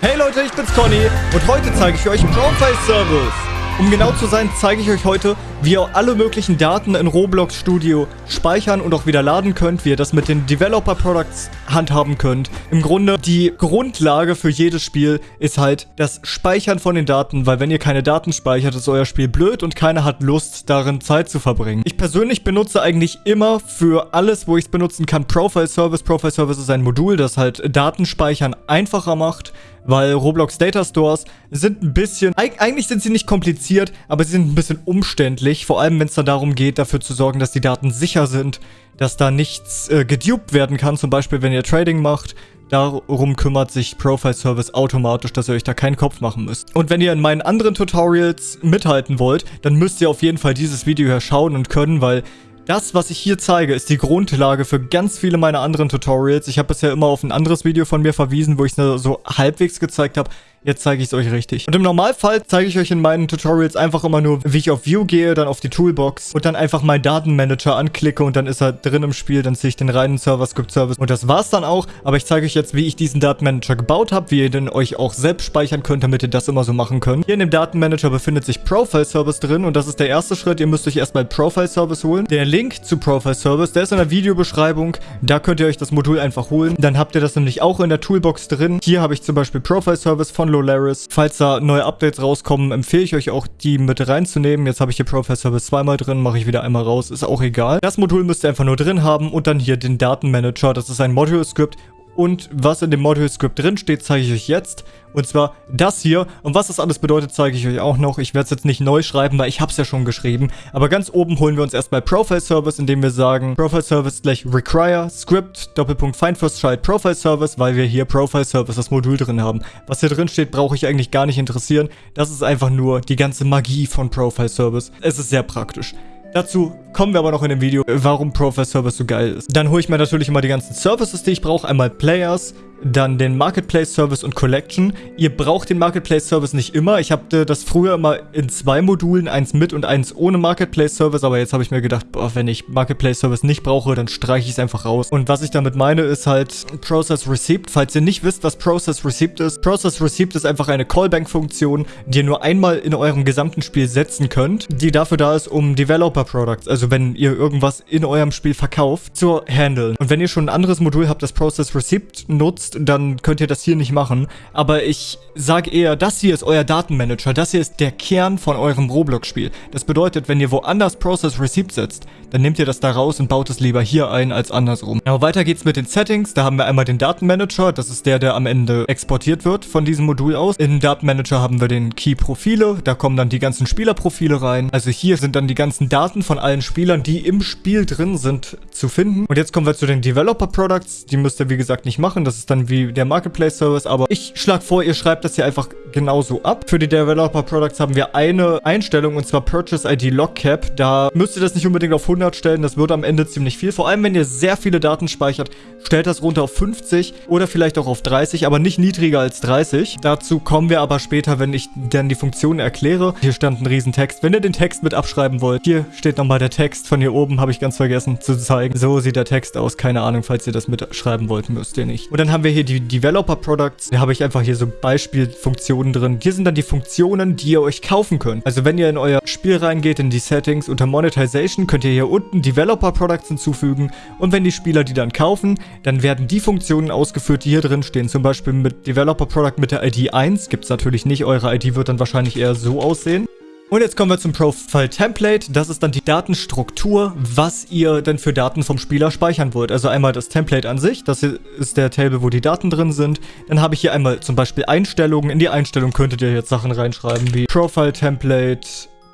Hey Leute, ich bin's Conny und heute zeige ich euch Profile Service. Um genau zu sein, zeige ich euch heute, wie ihr alle möglichen Daten in Roblox Studio speichern und auch wieder laden könnt, wie ihr das mit den Developer Products handhaben könnt. Im Grunde, die Grundlage für jedes Spiel ist halt das Speichern von den Daten, weil wenn ihr keine Daten speichert, ist euer Spiel blöd und keiner hat Lust, darin Zeit zu verbringen. Ich persönlich benutze eigentlich immer für alles, wo ich es benutzen kann, Profile Service. Profile Service ist ein Modul, das halt Datenspeichern einfacher macht weil Roblox Data Stores sind ein bisschen, eigentlich sind sie nicht kompliziert, aber sie sind ein bisschen umständlich, vor allem wenn es dann darum geht, dafür zu sorgen, dass die Daten sicher sind, dass da nichts äh, gedupt werden kann, zum Beispiel wenn ihr Trading macht, Darum kümmert sich Profile Service automatisch, dass ihr euch da keinen Kopf machen müsst. Und wenn ihr in meinen anderen Tutorials mithalten wollt, dann müsst ihr auf jeden Fall dieses Video hier schauen und können, weil das, was ich hier zeige, ist die Grundlage für ganz viele meiner anderen Tutorials. Ich habe bisher immer auf ein anderes Video von mir verwiesen, wo ich es so halbwegs gezeigt habe. Jetzt zeige ich es euch richtig. Und im Normalfall zeige ich euch in meinen Tutorials einfach immer nur, wie ich auf View gehe, dann auf die Toolbox und dann einfach meinen Datenmanager anklicke und dann ist er drin im Spiel. Dann sehe ich den reinen Server-Script-Service und das war's dann auch. Aber ich zeige euch jetzt, wie ich diesen Datenmanager gebaut habe, wie ihr den euch auch selbst speichern könnt, damit ihr das immer so machen könnt. Hier in dem Datenmanager befindet sich Profile-Service drin und das ist der erste Schritt. Ihr müsst euch erstmal Profile-Service holen. Der Link zu Profile-Service, der ist in der Videobeschreibung. Da könnt ihr euch das Modul einfach holen. Dann habt ihr das nämlich auch in der Toolbox drin. Hier habe ich zum Beispiel Profile-Service von Lolaris. Falls da neue Updates rauskommen, empfehle ich euch auch, die mit reinzunehmen. Jetzt habe ich hier Profile Service zweimal drin, mache ich wieder einmal raus, ist auch egal. Das Modul müsst ihr einfach nur drin haben und dann hier den Datenmanager. Das ist ein Module-Script und was in dem Module-Script drin steht, zeige ich euch jetzt. Und zwar das hier. Und was das alles bedeutet, zeige ich euch auch noch. Ich werde es jetzt nicht neu schreiben, weil ich habe es ja schon geschrieben. Aber ganz oben holen wir uns erstmal Profile Service, indem wir sagen Profile Service gleich Require Script Doppelpunkt Find First Child Profile Service, weil wir hier Profile Service das Modul drin haben. Was hier drin steht, brauche ich eigentlich gar nicht interessieren. Das ist einfach nur die ganze Magie von Profile Service. Es ist sehr praktisch. Dazu kommen wir aber noch in dem Video, warum Profile Service so geil ist. Dann hole ich mir natürlich immer die ganzen Services, die ich brauche. Einmal Players, dann den Marketplace Service und Collection. Ihr braucht den Marketplace Service nicht immer. Ich habe das früher immer in zwei Modulen, eins mit und eins ohne Marketplace Service, aber jetzt habe ich mir gedacht, boah, wenn ich Marketplace Service nicht brauche, dann streiche ich es einfach raus. Und was ich damit meine, ist halt Process Receipt. Falls ihr nicht wisst, was Process Receipt ist, Process Receipt ist einfach eine Callbank-Funktion, die ihr nur einmal in eurem gesamten Spiel setzen könnt, die dafür da ist, um Developer Products, also wenn ihr irgendwas in eurem Spiel verkauft, zu handeln. Und wenn ihr schon ein anderes Modul habt, das Process Receipt nutzt, dann könnt ihr das hier nicht machen. Aber ich sage eher, das hier ist euer Datenmanager. Das hier ist der Kern von eurem Roblox-Spiel. Das bedeutet, wenn ihr woanders Process Receipt setzt, dann nehmt ihr das da raus und baut es lieber hier ein als andersrum. Aber weiter geht's mit den Settings. Da haben wir einmal den Datenmanager. Das ist der, der am Ende exportiert wird von diesem Modul aus. Im Datenmanager haben wir den Key-Profile. Da kommen dann die ganzen Spielerprofile rein. Also hier sind dann die ganzen Daten von allen Spielern, die im Spiel drin sind, zu finden. Und jetzt kommen wir zu den Developer Products. Die müsst ihr wie gesagt nicht machen. Das ist dann wie der Marketplace Service, aber ich schlage vor, ihr schreibt das hier einfach genauso ab. Für die Developer Products haben wir eine Einstellung und zwar Purchase ID Lock Cap. Da müsst ihr das nicht unbedingt auf 100 stellen, das wird am Ende ziemlich viel. Vor allem, wenn ihr sehr viele Daten speichert, stellt das runter auf 50 oder vielleicht auch auf 30, aber nicht niedriger als 30. Dazu kommen wir aber später, wenn ich dann die Funktion erkläre. Hier stand ein Riesentext. Wenn ihr den Text mit abschreiben wollt, hier steht nochmal der Text von hier oben, habe ich ganz vergessen zu zeigen. So sieht der Text aus, keine Ahnung, falls ihr das mitschreiben wollt, müsst ihr nicht. Und dann haben wir hier die Developer Products. Da habe ich einfach hier so Beispielfunktionen drin. Hier sind dann die Funktionen, die ihr euch kaufen könnt. Also wenn ihr in euer Spiel reingeht, in die Settings, unter Monetization, könnt ihr hier unten Developer Products hinzufügen. Und wenn die Spieler die dann kaufen, dann werden die Funktionen ausgeführt, die hier drin stehen. Zum Beispiel mit Developer Product mit der ID 1. Gibt es natürlich nicht. Eure ID wird dann wahrscheinlich eher so aussehen. Und jetzt kommen wir zum Profile Template. Das ist dann die Datenstruktur, was ihr denn für Daten vom Spieler speichern wollt. Also einmal das Template an sich, das ist der Table, wo die Daten drin sind. Dann habe ich hier einmal zum Beispiel Einstellungen. In die Einstellung könntet ihr jetzt Sachen reinschreiben wie Profile Template,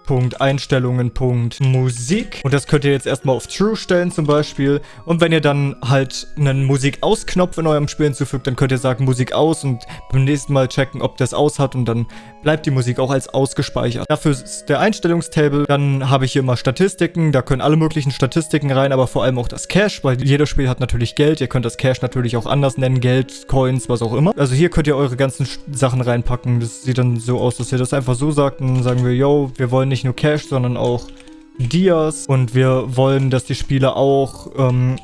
Punkt Einstellungen, Punkt Musik. Und das könnt ihr jetzt erstmal auf True stellen zum Beispiel. Und wenn ihr dann halt einen Musik-Aus-Knopf in eurem Spiel hinzufügt, dann könnt ihr sagen Musik aus und beim nächsten Mal checken, ob das aus hat und dann bleibt die Musik auch als ausgespeichert. Dafür ist der Einstellungstable. Dann habe ich hier mal Statistiken. Da können alle möglichen Statistiken rein, aber vor allem auch das Cash, weil jedes Spiel hat natürlich Geld. Ihr könnt das Cash natürlich auch anders nennen. Geld, Coins, was auch immer. Also hier könnt ihr eure ganzen Sachen reinpacken. Das sieht dann so aus, dass ihr das einfach so sagt. Und dann sagen wir, yo, wir wollen nicht nur Cash, sondern auch Dias. Und wir wollen, dass die Spieler auch ähm,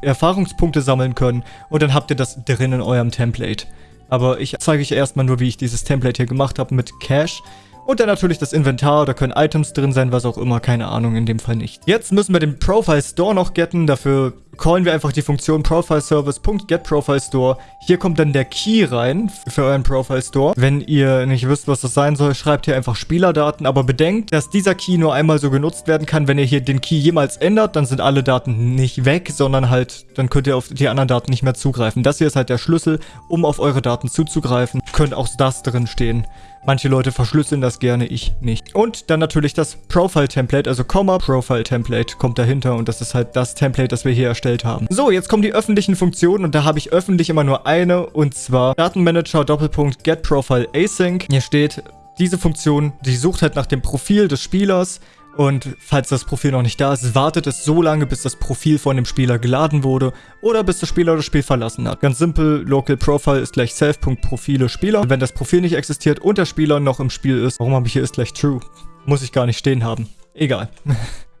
Erfahrungspunkte sammeln können. Und dann habt ihr das drin in eurem Template. Aber ich zeige euch erstmal nur, wie ich dieses Template hier gemacht habe mit Cache. Und dann natürlich das Inventar, da können Items drin sein, was auch immer, keine Ahnung, in dem Fall nicht. Jetzt müssen wir den Profile Store noch getten, dafür callen wir einfach die Funktion profileservice.getProfileStore. Hier kommt dann der Key rein für euren Profile Store. Wenn ihr nicht wisst, was das sein soll, schreibt hier einfach Spielerdaten, aber bedenkt, dass dieser Key nur einmal so genutzt werden kann, wenn ihr hier den Key jemals ändert, dann sind alle Daten nicht weg, sondern halt, dann könnt ihr auf die anderen Daten nicht mehr zugreifen. Das hier ist halt der Schlüssel, um auf eure Daten zuzugreifen. Könnt auch das drin stehen. Manche Leute verschlüsseln das gerne, ich nicht. Und dann natürlich das Profile-Template, also Komma Profile-Template kommt dahinter und das ist halt das Template, das wir hier erstellt haben. So, jetzt kommen die öffentlichen Funktionen und da habe ich öffentlich immer nur eine und zwar Datenmanager Doppelpunkt Get Profile Async. Hier steht, diese Funktion, die sucht halt nach dem Profil des Spielers und falls das Profil noch nicht da ist, wartet es so lange, bis das Profil von dem Spieler geladen wurde oder bis der Spieler das Spiel verlassen hat. Ganz simpel, Local Profile ist gleich Self.Profile Spieler. Wenn das Profil nicht existiert und der Spieler noch im Spiel ist, warum habe ich hier ist gleich True? Muss ich gar nicht stehen haben. Egal.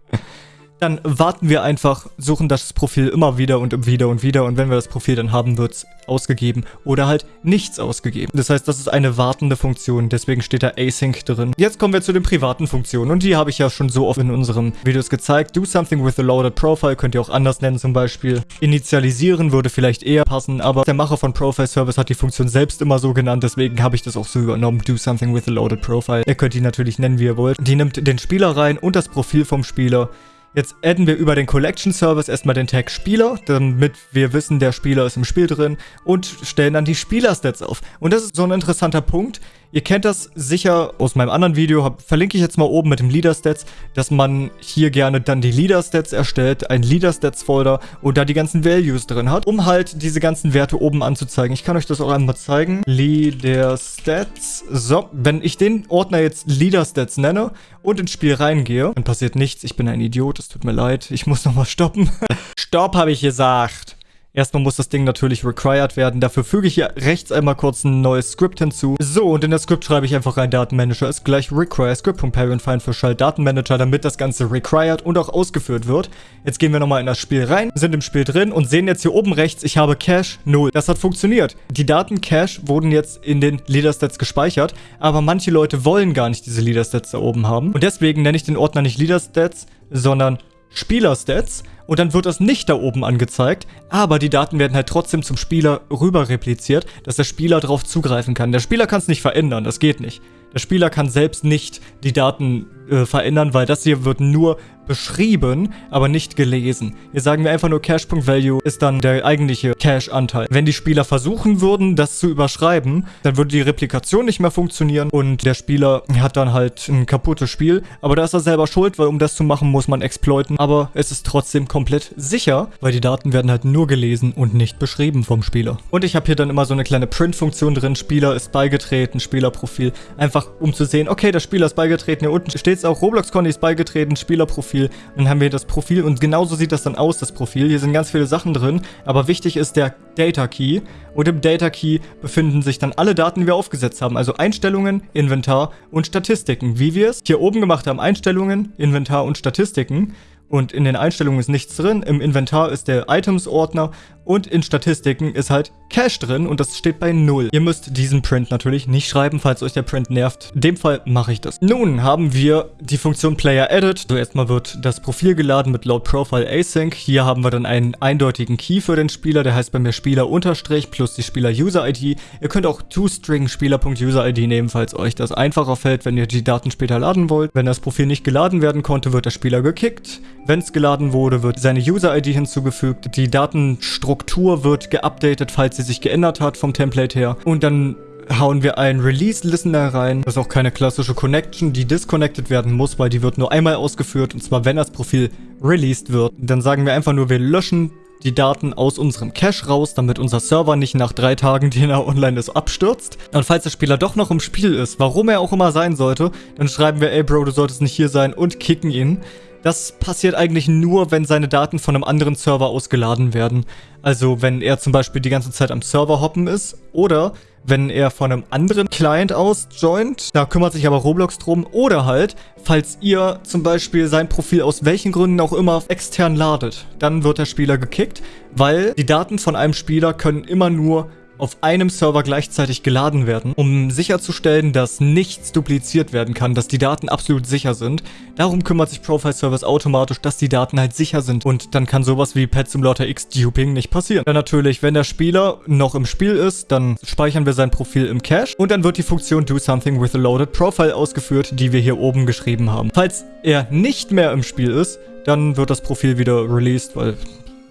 dann warten wir einfach, suchen das Profil immer wieder und wieder und wieder und wenn wir das Profil dann haben, wird es ausgegeben oder halt nichts ausgegeben. Das heißt, das ist eine wartende Funktion, deswegen steht da Async drin. Jetzt kommen wir zu den privaten Funktionen und die habe ich ja schon so oft in unseren Videos gezeigt. Do something with a loaded profile könnt ihr auch anders nennen zum Beispiel. Initialisieren würde vielleicht eher passen, aber der Macher von Profile Service hat die Funktion selbst immer so genannt, deswegen habe ich das auch so übernommen. Do something with a loaded profile. Ihr könnt die natürlich nennen, wie ihr wollt. Die nimmt den Spieler rein und das Profil vom Spieler Jetzt adden wir über den Collection Service erstmal den Tag Spieler, damit wir wissen, der Spieler ist im Spiel drin und stellen dann die Spielerstats auf. Und das ist so ein interessanter Punkt. Ihr kennt das sicher aus meinem anderen Video, hab, verlinke ich jetzt mal oben mit dem Leader-Stats, dass man hier gerne dann die Leader-Stats erstellt, ein Leader-Stats-Folder und da die ganzen Values drin hat, um halt diese ganzen Werte oben anzuzeigen. Ich kann euch das auch einmal zeigen. Leader-Stats. So, wenn ich den Ordner jetzt Leader-Stats nenne und ins Spiel reingehe, dann passiert nichts. Ich bin ein Idiot, es tut mir leid. Ich muss nochmal stoppen. Stopp, habe ich gesagt. Erstmal muss das Ding natürlich required werden. Dafür füge ich hier rechts einmal kurz ein neues Script hinzu. So, und in das Script schreibe ich einfach rein, Datenmanager ist gleich require script.parent für Schalt Datenmanager, damit das Ganze required und auch ausgeführt wird. Jetzt gehen wir nochmal in das Spiel rein, sind im Spiel drin und sehen jetzt hier oben rechts, ich habe Cache 0. Das hat funktioniert. Die Daten Cache wurden jetzt in den Leader-Stats gespeichert, aber manche Leute wollen gar nicht diese Leader-Stats da oben haben. Und deswegen nenne ich den Ordner nicht Leader-Stats, sondern Spieler-Stats und dann wird das nicht da oben angezeigt, aber die Daten werden halt trotzdem zum Spieler rüber repliziert, dass der Spieler darauf zugreifen kann. Der Spieler kann es nicht verändern, das geht nicht. Der Spieler kann selbst nicht die Daten äh, verändern, weil das hier wird nur beschrieben, aber nicht gelesen. Hier sagen wir einfach nur Cache.value ist dann der eigentliche Cache-Anteil. Wenn die Spieler versuchen würden, das zu überschreiben, dann würde die Replikation nicht mehr funktionieren und der Spieler hat dann halt ein kaputtes Spiel. Aber da ist er selber schuld, weil um das zu machen, muss man exploiten. Aber es ist trotzdem komplett sicher, weil die Daten werden halt nur gelesen und nicht beschrieben vom Spieler. Und ich habe hier dann immer so eine kleine Print-Funktion drin. Spieler ist beigetreten, Spielerprofil. Einfach um zu sehen, okay, der Spieler ist beigetreten. Hier unten steht es auch, Roblox Conny ist beigetreten, Spielerprofil Profil. dann haben wir das Profil und genauso sieht das dann aus, das Profil. Hier sind ganz viele Sachen drin, aber wichtig ist der Data Key. Und im Data Key befinden sich dann alle Daten, die wir aufgesetzt haben. Also Einstellungen, Inventar und Statistiken. Wie wir es hier oben gemacht haben, Einstellungen, Inventar und Statistiken. Und in den Einstellungen ist nichts drin. Im Inventar ist der Items-Ordner und in Statistiken ist halt Cache drin und das steht bei 0. Ihr müsst diesen Print natürlich nicht schreiben, falls euch der Print nervt. In dem Fall mache ich das. Nun haben wir die Funktion Player Edit. So erstmal wird das Profil geladen mit Load Profile Async. Hier haben wir dann einen eindeutigen Key für den Spieler, der heißt bei mir Spieler unterstrich plus die Spieler User ID. Ihr könnt auch toString Spieler.user ID nehmen, falls euch das einfacher fällt, wenn ihr die Daten später laden wollt. Wenn das Profil nicht geladen werden konnte, wird der Spieler gekickt. Wenn es geladen wurde, wird seine User ID hinzugefügt. Die Datenstruktur Struktur wird geupdatet, falls sie sich geändert hat vom Template her. Und dann hauen wir einen Release-Listener rein. Das ist auch keine klassische Connection, die disconnected werden muss, weil die wird nur einmal ausgeführt, und zwar wenn das Profil released wird. Dann sagen wir einfach nur, wir löschen die Daten aus unserem Cache raus, damit unser Server nicht nach drei Tagen, den er online ist, abstürzt. Und falls der Spieler doch noch im Spiel ist, warum er auch immer sein sollte, dann schreiben wir, ey Bro, du solltest nicht hier sein und kicken ihn. Das passiert eigentlich nur, wenn seine Daten von einem anderen Server ausgeladen werden. Also wenn er zum Beispiel die ganze Zeit am Server hoppen ist oder wenn er von einem anderen Client aus joint. Da kümmert sich aber Roblox drum. Oder halt, falls ihr zum Beispiel sein Profil aus welchen Gründen auch immer extern ladet. Dann wird der Spieler gekickt, weil die Daten von einem Spieler können immer nur auf einem Server gleichzeitig geladen werden, um sicherzustellen, dass nichts dupliziert werden kann, dass die Daten absolut sicher sind. Darum kümmert sich Profile Service automatisch, dass die Daten halt sicher sind und dann kann sowas wie Pet Simulator X Duping nicht passieren. Dann natürlich, wenn der Spieler noch im Spiel ist, dann speichern wir sein Profil im Cache und dann wird die Funktion Do Something with a Loaded Profile ausgeführt, die wir hier oben geschrieben haben. Falls er nicht mehr im Spiel ist, dann wird das Profil wieder released, weil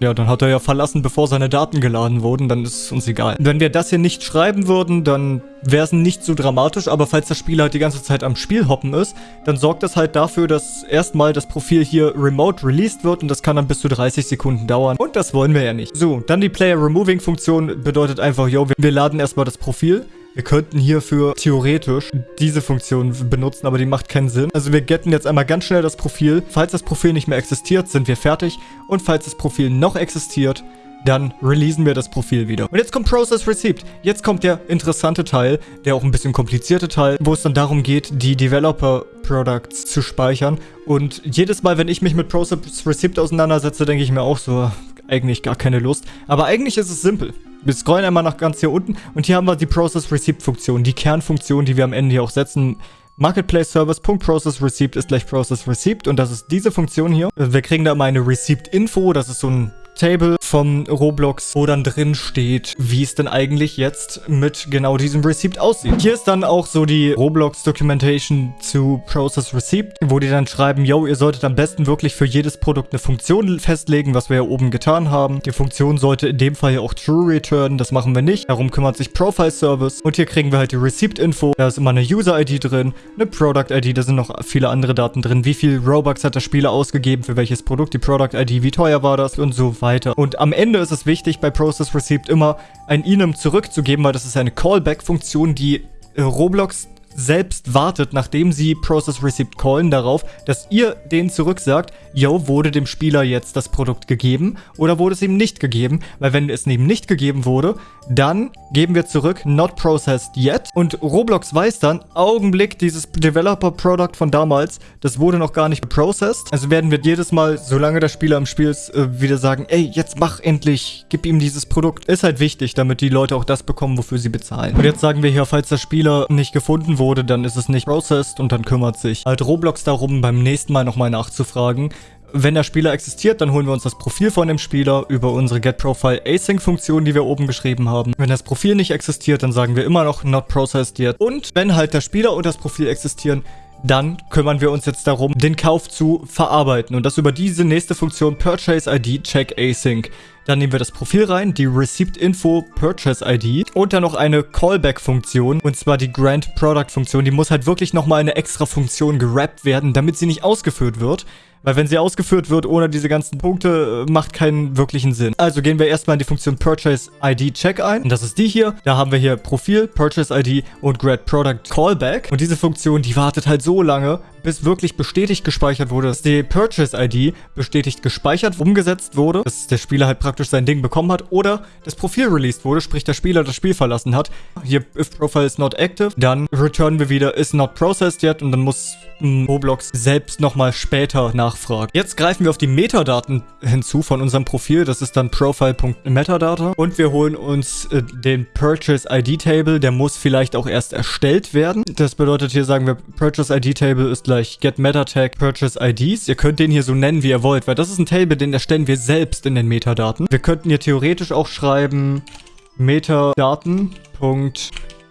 ja, dann hat er ja verlassen, bevor seine Daten geladen wurden, dann ist es uns egal. Wenn wir das hier nicht schreiben würden, dann wäre es nicht so dramatisch, aber falls der Spieler halt die ganze Zeit am Spiel hoppen ist, dann sorgt das halt dafür, dass erstmal das Profil hier remote released wird und das kann dann bis zu 30 Sekunden dauern und das wollen wir ja nicht. So, dann die Player Removing Funktion bedeutet einfach, yo, wir laden erstmal das Profil wir könnten hierfür theoretisch diese Funktion benutzen, aber die macht keinen Sinn. Also wir getten jetzt einmal ganz schnell das Profil. Falls das Profil nicht mehr existiert, sind wir fertig. Und falls das Profil noch existiert, dann releasen wir das Profil wieder. Und jetzt kommt Process Receipt. Jetzt kommt der interessante Teil, der auch ein bisschen komplizierte Teil, wo es dann darum geht, die Developer Products zu speichern. Und jedes Mal, wenn ich mich mit Process Receipt auseinandersetze, denke ich mir auch so, eigentlich gar keine Lust. Aber eigentlich ist es simpel. Wir scrollen einmal nach ganz hier unten und hier haben wir die Process Receipt Funktion, die Kernfunktion, die wir am Ende hier auch setzen. Marketplace Service.process Receipt ist gleich Process Receipt und das ist diese Funktion hier. Wir kriegen da mal eine Receipt Info, das ist so ein Table vom Roblox, wo dann drin steht, wie es denn eigentlich jetzt mit genau diesem Receipt aussieht. Hier ist dann auch so die Roblox Documentation zu Process Receipt, wo die dann schreiben, yo, ihr solltet am besten wirklich für jedes Produkt eine Funktion festlegen, was wir hier oben getan haben. Die Funktion sollte in dem Fall hier auch True return, das machen wir nicht. Darum kümmert sich Profile Service und hier kriegen wir halt die Receipt Info. Da ist immer eine User ID drin, eine Product ID, da sind noch viele andere Daten drin. Wie viel Robux hat der Spieler ausgegeben für welches Produkt, die Product ID, wie teuer war das und so weiter. Und am Ende ist es wichtig, bei Process Received immer ein Enum zurückzugeben, weil das ist eine Callback-Funktion, die äh, Roblox selbst wartet, nachdem sie Process Receipt callen, darauf, dass ihr denen zurücksagt, yo, wurde dem Spieler jetzt das Produkt gegeben oder wurde es ihm nicht gegeben? Weil wenn es ihm nicht gegeben wurde, dann geben wir zurück not processed yet und Roblox weiß dann, Augenblick, dieses Developer Product von damals, das wurde noch gar nicht processed. Also werden wir jedes Mal, solange der Spieler im Spiel ist, äh, wieder sagen, ey, jetzt mach endlich, gib ihm dieses Produkt. Ist halt wichtig, damit die Leute auch das bekommen, wofür sie bezahlen. Und jetzt sagen wir hier, falls der Spieler nicht gefunden wurde, dann ist es nicht processed und dann kümmert sich halt Roblox darum, beim nächsten Mal nochmal nachzufragen, wenn der Spieler existiert, dann holen wir uns das Profil von dem Spieler über unsere GetProfile Async-Funktion, die wir oben geschrieben haben. Wenn das Profil nicht existiert, dann sagen wir immer noch Not Processed Yet. Und wenn halt der Spieler und das Profil existieren, dann kümmern wir uns jetzt darum, den Kauf zu verarbeiten. Und das über diese nächste Funktion Purchase ID Check Async. Dann nehmen wir das Profil rein, die Receipt Info Purchase ID und dann noch eine Callback-Funktion und zwar die Grant Product-Funktion. Die muss halt wirklich nochmal eine extra Funktion gerappt werden, damit sie nicht ausgeführt wird. Weil wenn sie ausgeführt wird ohne diese ganzen Punkte, äh, macht keinen wirklichen Sinn. Also gehen wir erstmal in die Funktion Purchase ID Check ein. Und das ist die hier. Da haben wir hier Profil, Purchase ID und Grad Product Callback. Und diese Funktion, die wartet halt so lange, bis wirklich bestätigt gespeichert wurde, dass die Purchase ID bestätigt gespeichert, umgesetzt wurde, dass der Spieler halt praktisch sein Ding bekommen hat oder das Profil released wurde, sprich der Spieler das Spiel verlassen hat. Hier, if profile is not active, dann returnen wir wieder is not processed yet und dann muss Roblox selbst nochmal später nachfragen. Jetzt greifen wir auf die Metadaten hinzu von unserem Profil. Das ist dann profile.metadata. Und wir holen uns äh, den Purchase ID Table. Der muss vielleicht auch erst erstellt werden. Das bedeutet, hier sagen wir, Purchase ID Table ist gleich get Purchase IDs. Ihr könnt den hier so nennen, wie ihr wollt, weil das ist ein Table, den erstellen wir selbst in den Metadaten. Wir könnten hier theoretisch auch schreiben Metadaten.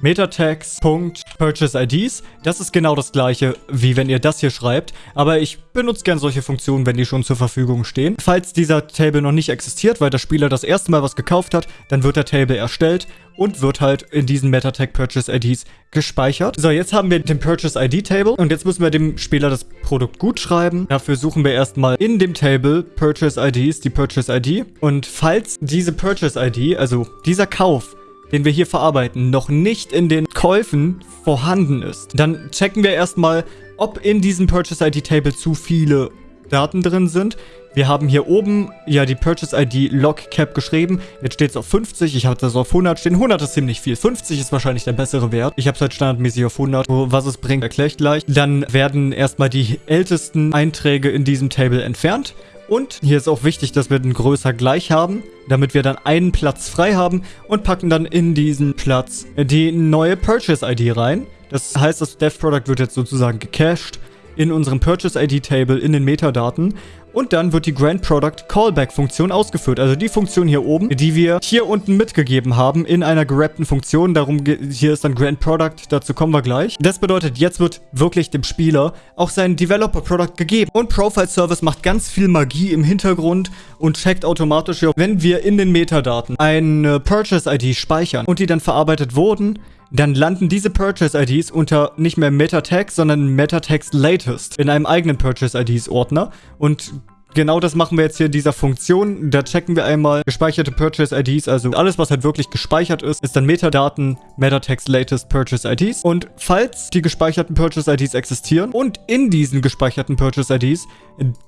Metatags.PurchaseIDs. Das ist genau das gleiche, wie wenn ihr das hier schreibt, aber ich benutze gern solche Funktionen, wenn die schon zur Verfügung stehen. Falls dieser Table noch nicht existiert, weil der Spieler das erste Mal was gekauft hat, dann wird der Table erstellt und wird halt in diesen Metatag Purchase IDs gespeichert. So, jetzt haben wir den Purchase ID Table und jetzt müssen wir dem Spieler das Produkt gut schreiben. Dafür suchen wir erstmal in dem Table Purchase IDs die Purchase ID und falls diese Purchase ID, also dieser Kauf, den wir hier verarbeiten, noch nicht in den Käufen vorhanden ist, dann checken wir erstmal, ob in diesem Purchase ID Table zu viele Daten drin sind. Wir haben hier oben ja die Purchase ID Log Cap geschrieben. Jetzt steht es auf 50. Ich habe das auf 100 stehen. 100 ist ziemlich viel. 50 ist wahrscheinlich der bessere Wert. Ich habe es halt standardmäßig auf 100. Was es bringt, erkläre ich gleich. Dann werden erstmal die ältesten Einträge in diesem Table entfernt. Und hier ist auch wichtig, dass wir den größer gleich haben, damit wir dann einen Platz frei haben und packen dann in diesen Platz die neue Purchase-ID rein. Das heißt, das Dev-Product wird jetzt sozusagen gecached in unserem Purchase-ID-Table in den Metadaten und dann wird die Grand Product Callback Funktion ausgeführt. Also die Funktion hier oben, die wir hier unten mitgegeben haben in einer gerappten Funktion. Darum hier ist dann Grand Product, dazu kommen wir gleich. Das bedeutet, jetzt wird wirklich dem Spieler auch sein Developer Product gegeben. Und Profile Service macht ganz viel Magie im Hintergrund und checkt automatisch, wenn wir in den Metadaten eine Purchase ID speichern und die dann verarbeitet wurden, dann landen diese Purchase-IDs unter nicht mehr Meta-Tags, sondern Meta-Tags Latest in einem eigenen Purchase-IDs-Ordner. Und genau das machen wir jetzt hier in dieser Funktion. Da checken wir einmal gespeicherte Purchase-IDs, also alles, was halt wirklich gespeichert ist, ist dann Metadaten, Meta-Tags Latest Purchase-IDs. Und falls die gespeicherten Purchase-IDs existieren und in diesen gespeicherten Purchase-IDs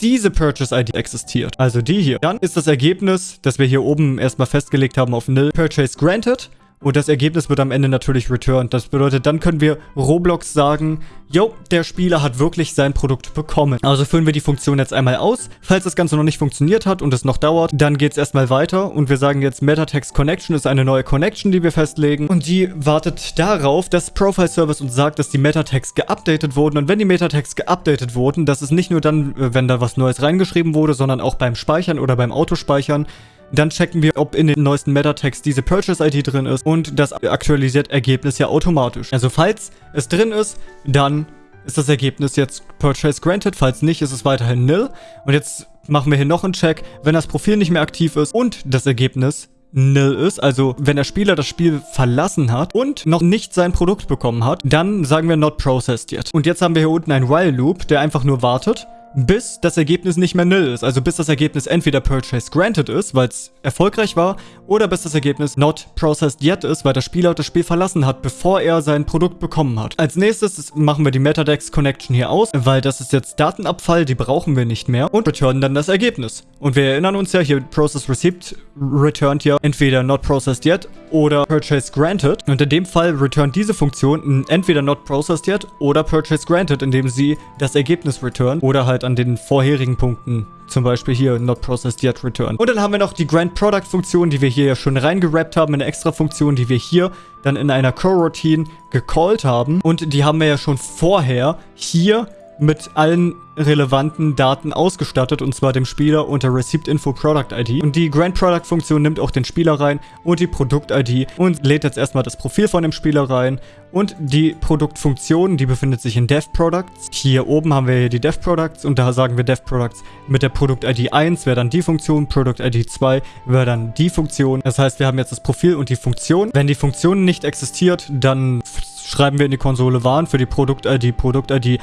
diese Purchase-ID existiert, also die hier, dann ist das Ergebnis, das wir hier oben erstmal festgelegt haben auf Nil, Purchase Granted. Und das Ergebnis wird am Ende natürlich returned. Das bedeutet, dann können wir Roblox sagen, yo, der Spieler hat wirklich sein Produkt bekommen. Also führen wir die Funktion jetzt einmal aus. Falls das Ganze noch nicht funktioniert hat und es noch dauert, dann geht es erstmal weiter. Und wir sagen jetzt, Metatext Connection ist eine neue Connection, die wir festlegen. Und die wartet darauf, dass Profile Service uns sagt, dass die Metatext geupdatet wurden. Und wenn die Metatext geupdatet wurden, das ist nicht nur dann, wenn da was Neues reingeschrieben wurde, sondern auch beim Speichern oder beim Autospeichern, dann checken wir, ob in den neuesten Meta-Tags diese Purchase-ID drin ist und das aktualisiert Ergebnis ja automatisch. Also falls es drin ist, dann ist das Ergebnis jetzt Purchase Granted. Falls nicht, ist es weiterhin nil. Und jetzt machen wir hier noch einen Check. Wenn das Profil nicht mehr aktiv ist und das Ergebnis nil ist, also wenn der Spieler das Spiel verlassen hat und noch nicht sein Produkt bekommen hat, dann sagen wir not processed yet. Und jetzt haben wir hier unten einen While Loop, der einfach nur wartet bis das Ergebnis nicht mehr nil ist. Also bis das Ergebnis entweder Purchase Granted ist, weil es erfolgreich war, oder bis das Ergebnis Not Processed Yet ist, weil der Spieler das Spiel verlassen hat, bevor er sein Produkt bekommen hat. Als nächstes machen wir die Metadex Connection hier aus, weil das ist jetzt Datenabfall, die brauchen wir nicht mehr und returnen dann das Ergebnis. Und wir erinnern uns ja, hier Process Receipt returned ja entweder Not Processed Yet oder Purchase Granted. Und in dem Fall returnt diese Funktion entweder Not Processed Yet oder Purchase Granted, indem sie das Ergebnis returnt oder halt an den vorherigen Punkten zum Beispiel hier Not Processed Yet Return. Und dann haben wir noch die Grand Product Funktion, die wir hier ja schon reingerappt haben, eine extra Funktion, die wir hier dann in einer Coroutine gecallt haben. Und die haben wir ja schon vorher hier mit allen relevanten Daten ausgestattet und zwar dem Spieler unter Receipt Info Product ID. Und die Grand Product Funktion nimmt auch den Spieler rein und die Produkt ID und lädt jetzt erstmal das Profil von dem Spieler rein. Und die Produktfunktion, die befindet sich in Dev Products. Hier oben haben wir hier die Dev Products und da sagen wir Dev Products mit der Produkt ID 1 wäre dann die Funktion, Produkt ID 2 wäre dann die Funktion. Das heißt, wir haben jetzt das Profil und die Funktion. Wenn die Funktion nicht existiert, dann schreiben wir in die Konsole Warn für die Produkt-ID, Produkt-ID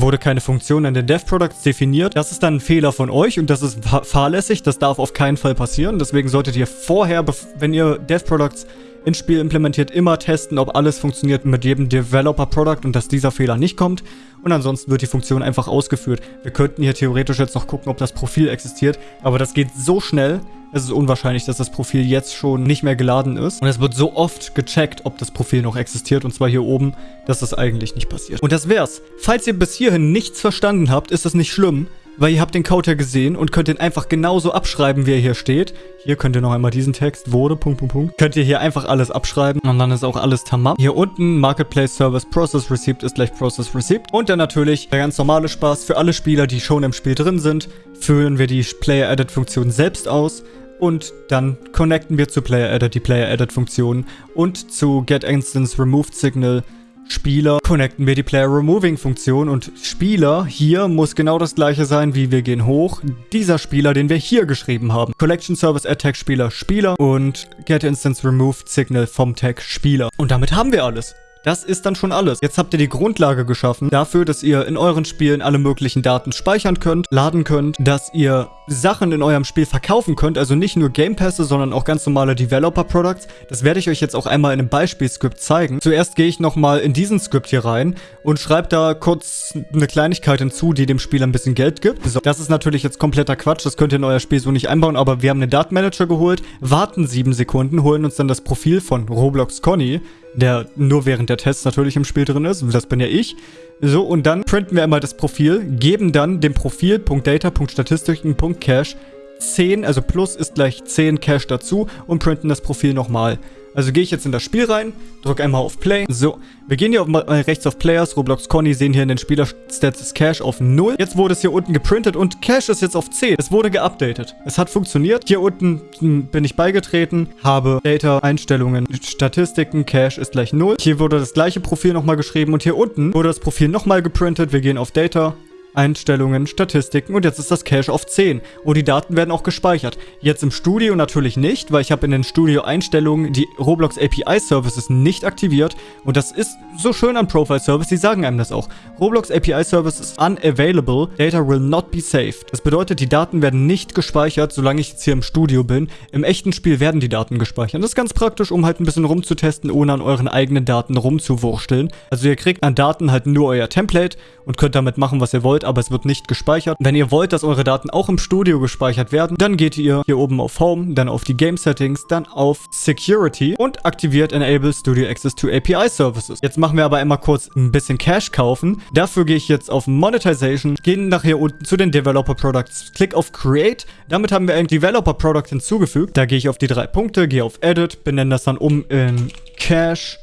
wurde keine Funktion in den Dev-Products definiert. Das ist dann ein Fehler von euch und das ist fahrlässig. Das darf auf keinen Fall passieren. Deswegen solltet ihr vorher, wenn ihr Dev-Products ins Spiel implementiert, immer testen, ob alles funktioniert mit jedem Developer-Product und dass dieser Fehler nicht kommt. Und ansonsten wird die Funktion einfach ausgeführt. Wir könnten hier theoretisch jetzt noch gucken, ob das Profil existiert, aber das geht so schnell, es ist unwahrscheinlich, dass das Profil jetzt schon nicht mehr geladen ist. Und es wird so oft gecheckt, ob das Profil noch existiert. Und zwar hier oben, dass das eigentlich nicht passiert. Und das wär's. Falls ihr bis hierhin nichts verstanden habt, ist das nicht schlimm weil ihr habt den Code ja gesehen und könnt den einfach genauso abschreiben, wie er hier steht. Hier könnt ihr noch einmal diesen Text, wurde, Punkt, Punkt, Punkt. Könnt ihr hier einfach alles abschreiben und dann ist auch alles tamam. Hier unten Marketplace Service Process Receipt ist gleich Process Receipt. Und dann natürlich der ganz normale Spaß für alle Spieler, die schon im Spiel drin sind, führen wir die Player Edit Funktion selbst aus und dann connecten wir zu Player Edit die Player Edit Funktion und zu Get Instance Removed Signal Spieler connecten wir die Player Removing Funktion und Spieler hier muss genau das gleiche sein wie wir gehen hoch. Dieser Spieler, den wir hier geschrieben haben. Collection Service Attack Spieler Spieler und Get Instance Removed Signal vom Tag Spieler. Und damit haben wir alles. Das ist dann schon alles. Jetzt habt ihr die Grundlage geschaffen dafür, dass ihr in euren Spielen alle möglichen Daten speichern könnt, laden könnt, dass ihr Sachen in eurem Spiel verkaufen könnt, also nicht nur Game Pässe, sondern auch ganz normale Developer Products. Das werde ich euch jetzt auch einmal in einem Beispielscript zeigen. Zuerst gehe ich nochmal in diesen Script hier rein und schreibe da kurz eine Kleinigkeit hinzu, die dem Spieler ein bisschen Geld gibt. So, das ist natürlich jetzt kompletter Quatsch, das könnt ihr in euer Spiel so nicht einbauen, aber wir haben einen Datenmanager geholt, warten sieben Sekunden, holen uns dann das Profil von Roblox Conny, der nur während der Tests natürlich im Spiel drin ist. Das bin ja ich. So, und dann printen wir einmal das Profil, geben dann dem Profil.data.statistiken.cache 10, also plus ist gleich 10 Cache dazu und printen das Profil nochmal. Also gehe ich jetzt in das Spiel rein, drücke einmal auf Play. So, wir gehen hier auf, mal rechts auf Players, Roblox Conny, sehen hier in den Spieler-Stats ist Cache auf 0. Jetzt wurde es hier unten geprintet und Cache ist jetzt auf 10. Es wurde geupdatet. Es hat funktioniert. Hier unten hm, bin ich beigetreten, habe Data, Einstellungen, Statistiken, Cache ist gleich 0. Hier wurde das gleiche Profil nochmal geschrieben und hier unten wurde das Profil nochmal geprintet. Wir gehen auf Data, Einstellungen, Statistiken und jetzt ist das Cache auf 10 und die Daten werden auch gespeichert. Jetzt im Studio natürlich nicht, weil ich habe in den Studio-Einstellungen die Roblox API Services nicht aktiviert und das ist so schön an Profile Service, die sagen einem das auch. Roblox API Service ist unavailable, data will not be saved. Das bedeutet, die Daten werden nicht gespeichert, solange ich jetzt hier im Studio bin. Im echten Spiel werden die Daten gespeichert. Das ist ganz praktisch, um halt ein bisschen rumzutesten, ohne an euren eigenen Daten rumzuwursteln. Also ihr kriegt an Daten halt nur euer Template und könnt damit machen, was ihr wollt, aber es wird nicht gespeichert. Wenn ihr wollt, dass eure Daten auch im Studio gespeichert werden, dann geht ihr hier oben auf Home, dann auf die Game Settings, dann auf Security und aktiviert Enable Studio Access to API Services. Jetzt machen wir aber einmal kurz ein bisschen Cash kaufen. Dafür gehe ich jetzt auf Monetization, gehe nach hier unten zu den Developer Products, klick auf Create. Damit haben wir ein Developer Product hinzugefügt. Da gehe ich auf die drei Punkte, gehe auf Edit, benenne das dann um in Cash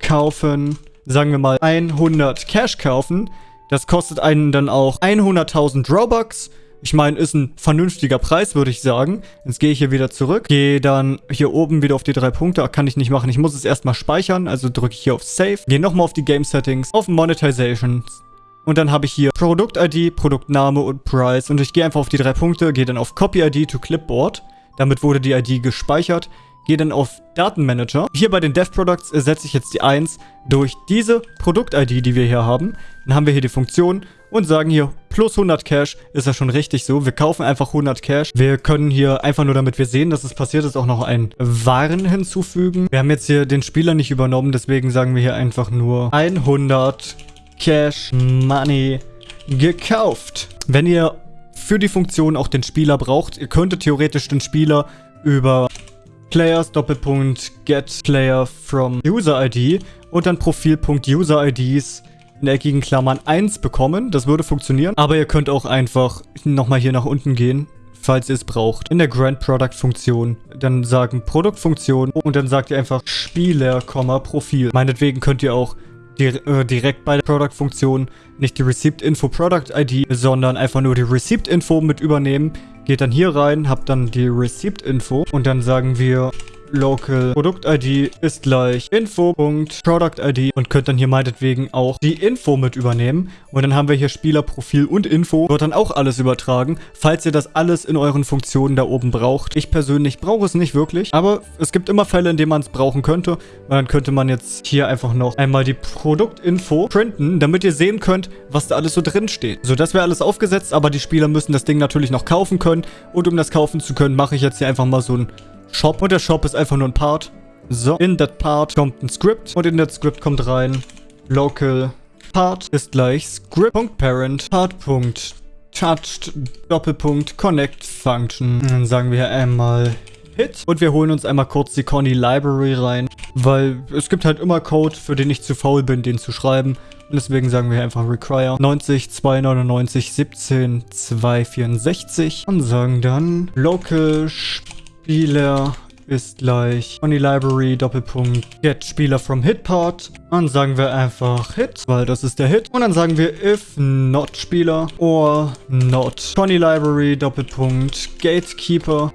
kaufen, sagen wir mal 100 Cash kaufen. Das kostet einen dann auch 100.000 Robux. Ich meine, ist ein vernünftiger Preis, würde ich sagen. Jetzt gehe ich hier wieder zurück. Gehe dann hier oben wieder auf die drei Punkte. Kann ich nicht machen. Ich muss es erstmal speichern. Also drücke ich hier auf Save. Gehe nochmal auf die Game Settings. Auf Monetization. Und dann habe ich hier Produkt-ID, Produktname und Price. Und ich gehe einfach auf die drei Punkte. Gehe dann auf Copy-ID to Clipboard. Damit wurde die ID gespeichert. Gehe dann auf Datenmanager. Hier bei den Dev Products ersetze ich jetzt die 1 durch diese Produkt-ID, die wir hier haben. Dann haben wir hier die Funktion und sagen hier plus 100 Cash. Ist ja schon richtig so. Wir kaufen einfach 100 Cash. Wir können hier einfach nur, damit wir sehen, dass es passiert ist, auch noch ein Waren hinzufügen. Wir haben jetzt hier den Spieler nicht übernommen, deswegen sagen wir hier einfach nur 100 Cash Money gekauft. Wenn ihr für die Funktion auch den Spieler braucht, ihr könntet theoretisch den Spieler über Players Doppelpunkt Get Player from User ID und dann Profil.User User-IDs in eckigen Klammern 1 bekommen. Das würde funktionieren. Aber ihr könnt auch einfach nochmal hier nach unten gehen falls ihr es braucht. In der Grand Product Funktion dann sagen Produktfunktion und dann sagt ihr einfach Spieler, Profil. Meinetwegen könnt ihr auch äh, direkt bei der Product-Funktion nicht die Receipt Info Product ID, sondern einfach nur die Receipt Info mit übernehmen. Geht dann hier rein, habt dann die Receipt Info und dann sagen wir local Produkt-ID ist gleich info.product-ID und könnt dann hier meinetwegen auch die Info mit übernehmen. Und dann haben wir hier Spielerprofil und Info. Wird dann auch alles übertragen, falls ihr das alles in euren Funktionen da oben braucht. Ich persönlich brauche es nicht wirklich, aber es gibt immer Fälle, in denen man es brauchen könnte. Und dann könnte man jetzt hier einfach noch einmal die Produktinfo printen, damit ihr sehen könnt, was da alles so drin steht. So, das wäre alles aufgesetzt, aber die Spieler müssen das Ding natürlich noch kaufen können. Und um das kaufen zu können, mache ich jetzt hier einfach mal so ein Shop. Und der Shop ist einfach nur ein Part. So, in that part kommt ein Script. Und in that Script kommt rein local part ist gleich script.parent part.touched Doppelpunkt connect function. Dann sagen wir einmal Hit. Und wir holen uns einmal kurz die Conny Library rein, weil es gibt halt immer Code, für den ich zu faul bin, den zu schreiben. Und deswegen sagen wir einfach require 90 299 17 264 und sagen dann local Spieler ist gleich on library Doppelpunkt get Spieler from hit part. Dann sagen wir einfach hit, weil das ist der Hit. Und dann sagen wir if not Spieler or not Conny library Doppelpunkt gatekeeper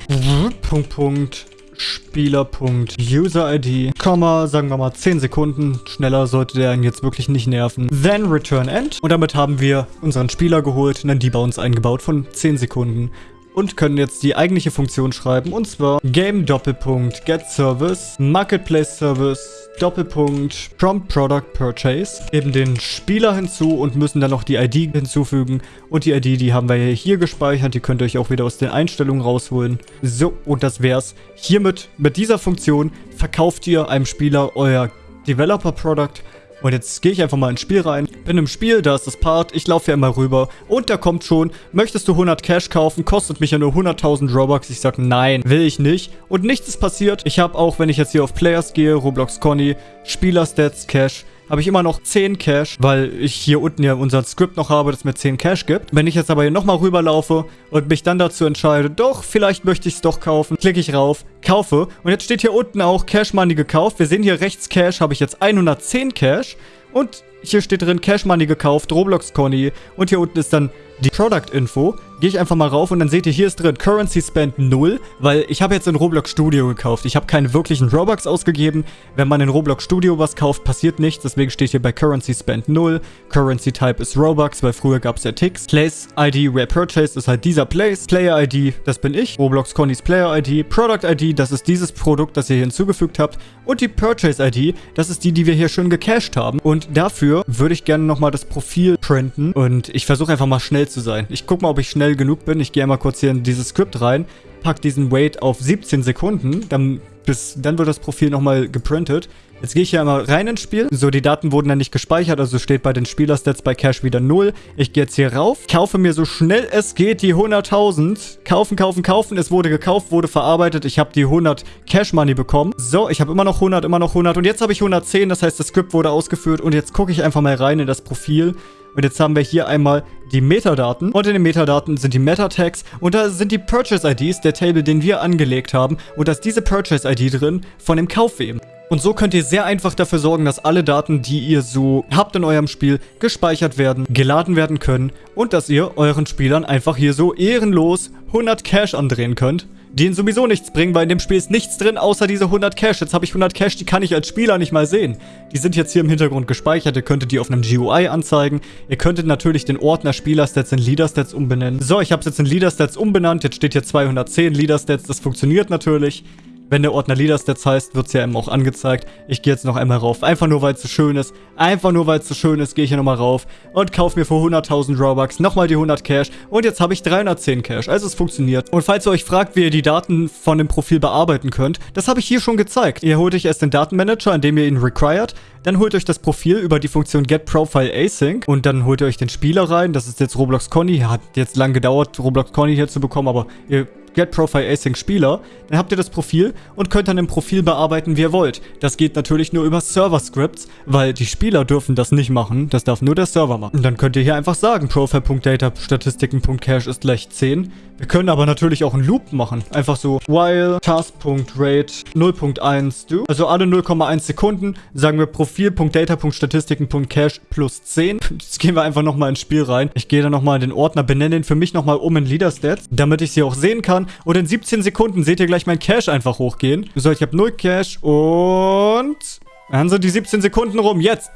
Punkt Punkt Spieler.user-ID, Komma, sagen wir mal 10 Sekunden. Schneller sollte der ihn jetzt wirklich nicht nerven. Then return end. Und damit haben wir unseren Spieler geholt, einen Debounce eingebaut von 10 Sekunden und können jetzt die eigentliche Funktion schreiben und zwar Game Doppelpunkt Get Service Marketplace Service Doppelpunkt Prompt Product Purchase geben den Spieler hinzu und müssen dann noch die ID hinzufügen und die ID, die haben wir hier gespeichert, die könnt ihr euch auch wieder aus den Einstellungen rausholen. So, und das wär's. Hiermit, mit dieser Funktion, verkauft ihr einem Spieler euer Developer Product Und jetzt gehe ich einfach mal ins Spiel rein. Bin im Spiel, da ist das Part. Ich laufe hier immer rüber. Und da kommt schon, möchtest du 100 Cash kaufen? Kostet mich ja nur 100.000 Robux. Ich sag, nein, will ich nicht. Und nichts ist passiert. Ich habe auch, wenn ich jetzt hier auf Players gehe, Roblox Conny, Spieler-Stats, Cash, habe ich immer noch 10 Cash, weil ich hier unten ja unser Skript noch habe, das mir 10 Cash gibt. Wenn ich jetzt aber hier nochmal rüberlaufe und mich dann dazu entscheide, doch, vielleicht möchte ich es doch kaufen, klicke ich rauf, kaufe. Und jetzt steht hier unten auch Cash Money gekauft. Wir sehen hier rechts Cash, habe ich jetzt 110 Cash. Und hier steht drin Cash Money gekauft, Roblox Conny. Und hier unten ist dann die Product Info. Gehe ich einfach mal rauf und dann seht ihr, hier ist drin Currency Spend 0, weil ich habe jetzt in Roblox Studio gekauft. Ich habe keine wirklichen Robux ausgegeben. Wenn man in Roblox Studio was kauft, passiert nichts. Deswegen steht hier bei Currency Spend 0. Currency Type ist Robux, weil früher gab es ja Ticks. Place ID Where Purchased ist halt dieser Place. Player ID, das bin ich. Roblox Connys Player ID. Product ID, das ist dieses Produkt, das ihr hier hinzugefügt habt. Und die Purchase ID, das ist die, die wir hier schon gecached haben. Und dafür würde ich gerne nochmal das Profil printen. Und ich versuche einfach mal schnell zu sein. Ich gucke mal, ob ich schnell genug bin. Ich gehe einmal kurz hier in dieses Skript rein, pack diesen Wait auf 17 Sekunden, dann, bis, dann wird das Profil nochmal geprintet. Jetzt gehe ich hier einmal rein ins Spiel. So, die Daten wurden dann nicht gespeichert, also steht bei den Spielerstats bei Cash wieder 0. Ich gehe jetzt hier rauf, kaufe mir so schnell es geht die 100.000. Kaufen, kaufen, kaufen. Es wurde gekauft, wurde verarbeitet. Ich habe die 100 Cash Money bekommen. So, ich habe immer noch 100, immer noch 100 und jetzt habe ich 110. Das heißt, das Skript wurde ausgeführt und jetzt gucke ich einfach mal rein in das Profil. Und jetzt haben wir hier einmal die Metadaten. Und in den Metadaten sind die Meta-Tags. Und da sind die Purchase-IDs, der Table, den wir angelegt haben. Und da ist diese Purchase-ID drin von dem Kaufwem. Und so könnt ihr sehr einfach dafür sorgen, dass alle Daten, die ihr so habt in eurem Spiel, gespeichert werden, geladen werden können und dass ihr euren Spielern einfach hier so ehrenlos 100 Cash andrehen könnt die ihnen sowieso nichts bringen, weil in dem Spiel ist nichts drin, außer diese 100 Cash. Jetzt habe ich 100 Cash, die kann ich als Spieler nicht mal sehen. Die sind jetzt hier im Hintergrund gespeichert, ihr könntet die auf einem GUI anzeigen. Ihr könntet natürlich den Ordner Spielerstats in Leaderstats umbenennen. So, ich habe es jetzt in Leaderstats umbenannt, jetzt steht hier 210 Leaderstats, das funktioniert natürlich. Wenn der Ordner Leaderstats heißt, wird es ja eben auch angezeigt. Ich gehe jetzt noch einmal rauf. Einfach nur, weil es so schön ist. Einfach nur, weil es so schön ist, gehe ich hier nochmal rauf und kaufe mir für 100.000 Robux nochmal die 100 Cash. Und jetzt habe ich 310 Cash. Also es funktioniert. Und falls ihr euch fragt, wie ihr die Daten von dem Profil bearbeiten könnt, das habe ich hier schon gezeigt. Ihr holt euch erst den Datenmanager, indem ihr ihn required. Dann holt euch das Profil über die Funktion Get Profile Async. Und dann holt ihr euch den Spieler rein. Das ist jetzt Roblox Conny. Hat jetzt lang gedauert, Roblox Conny hier zu bekommen, aber ihr Get Profile Async Spieler, dann habt ihr das Profil und könnt dann im Profil bearbeiten, wie ihr wollt. Das geht natürlich nur über Server-Scripts, weil die Spieler dürfen das nicht machen. Das darf nur der Server machen. Und dann könnt ihr hier einfach sagen, Profile.data Statistiken.cache ist gleich 10. Wir können aber natürlich auch einen Loop machen. Einfach so while task.rate 0.1 do. Also alle 0,1 Sekunden sagen wir Profil.data.statistiken.cache plus 10. Jetzt gehen wir einfach nochmal ins Spiel rein. Ich gehe dann nochmal in den Ordner, benenne ihn für mich nochmal um in Leader-Stats, damit ich sie auch sehen kann. Und in 17 Sekunden seht ihr gleich mein Cache einfach hochgehen. So, ich habe 0 Cache und... Dann sind die 17 Sekunden rum. Jetzt.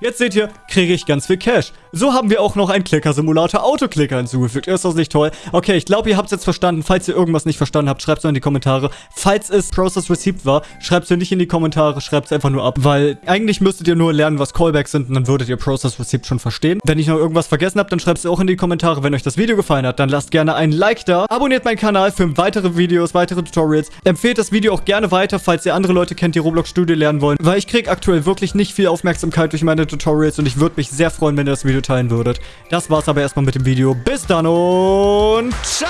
Jetzt seht ihr, kriege ich ganz viel Cash. So haben wir auch noch einen Clicker-Simulator Autoclicker hinzugefügt. Ist das nicht toll? Okay, ich glaube, ihr habt es jetzt verstanden. Falls ihr irgendwas nicht verstanden habt, schreibt es in die Kommentare. Falls es Process Received war, schreibt es nicht in die Kommentare, schreibt es einfach nur ab. Weil eigentlich müsstet ihr nur lernen, was Callbacks sind und dann würdet ihr Process Received schon verstehen. Wenn ich noch irgendwas vergessen habe, dann schreibt es auch in die Kommentare. Wenn euch das Video gefallen hat, dann lasst gerne ein Like da. Abonniert meinen Kanal für weitere Videos, weitere Tutorials. Empfehlt das Video auch gerne weiter, falls ihr andere Leute kennt, die Roblox Studio lernen wollen. Weil ich kriege aktuell wirklich nicht viel Aufmerksamkeit durch meine Tutorials und ich würde mich sehr freuen, wenn ihr das Video teilen würdet. Das war's aber erstmal mit dem Video. Bis dann und ciao!